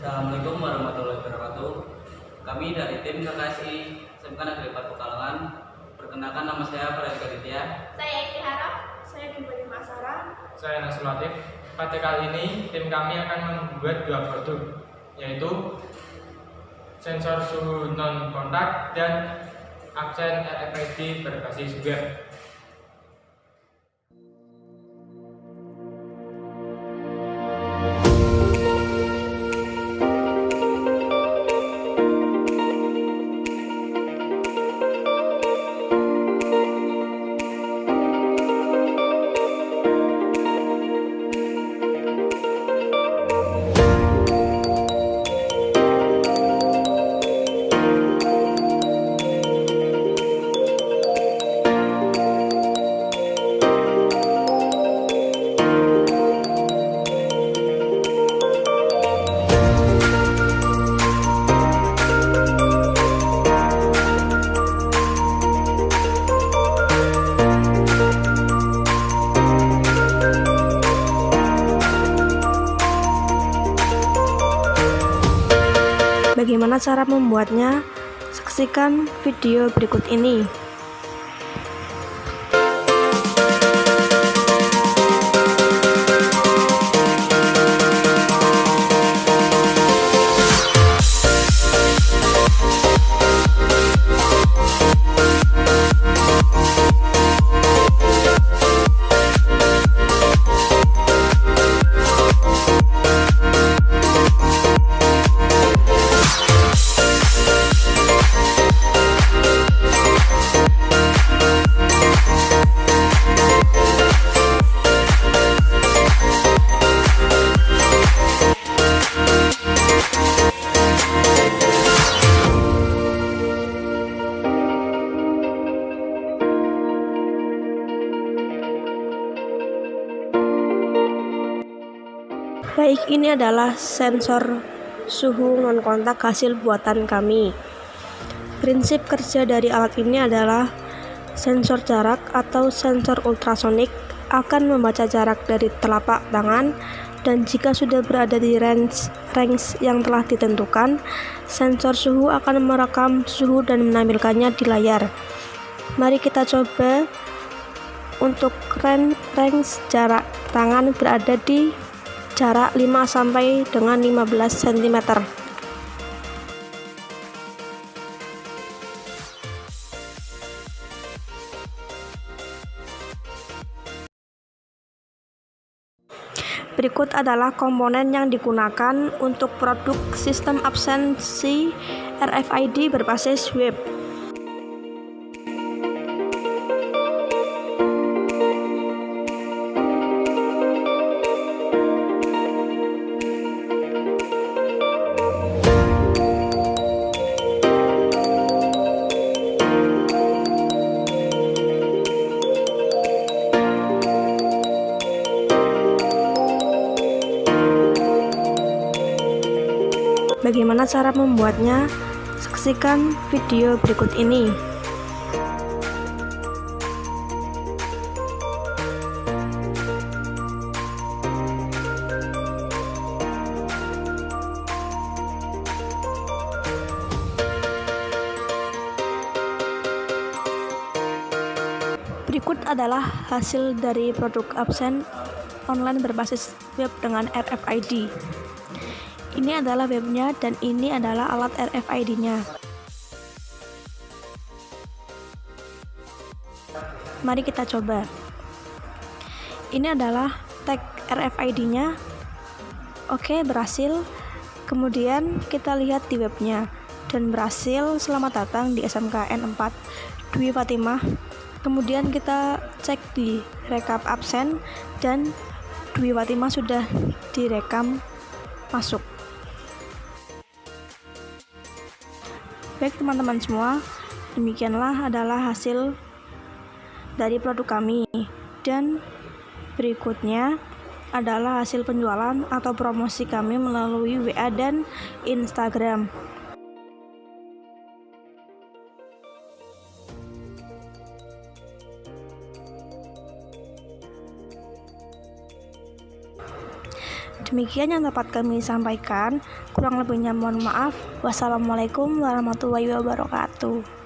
Assalamualaikum warahmatullahi wabarakatuh. Kami dari tim KKSI SMK Negeri 4 Pekalongan. Perkenalkan nama saya Farid Gaditya. Saya Eki Harap. Saya Dibani Masara. Saya Nasulatif. Pada kali ini tim kami akan membuat dua produk yaitu sensor suhu non kontak dan absen RFID berbasis web. Bagaimana cara membuatnya? Saksikan video berikut ini. Baik, ini adalah sensor suhu non kontak hasil buatan kami. Prinsip kerja dari alat ini adalah sensor jarak atau sensor ultrasonik akan membaca jarak dari telapak tangan dan jika sudah berada di range range yang telah ditentukan, sensor suhu akan merekam suhu dan menampilkannya di layar. Mari kita coba untuk range, range jarak tangan berada di jarak 5 sampai dengan 15 cm. Berikut adalah komponen yang digunakan untuk produk sistem absensi RFID berbasis web. Bagaimana cara membuatnya? Saksikan video berikut ini. Berikut adalah hasil dari produk absen online berbasis web dengan RFID. Ini adalah webnya dan ini adalah alat RFID-nya. Mari kita coba. Ini adalah tag RFID-nya. Oke, berhasil. Kemudian kita lihat di webnya dan berhasil. Selamat datang di SMKN 4 Dwi Fatimah. Kemudian kita cek di rekap absen dan Dwi Fatimah sudah direkam masuk. Baik teman-teman semua, demikianlah adalah hasil dari produk kami dan berikutnya adalah hasil penjualan atau promosi kami melalui WA dan Instagram. Demikian yang dapat kami sampaikan. Kurang lebihnya mohon maaf. Wassalamualaikum warahmatullahi wabarakatuh.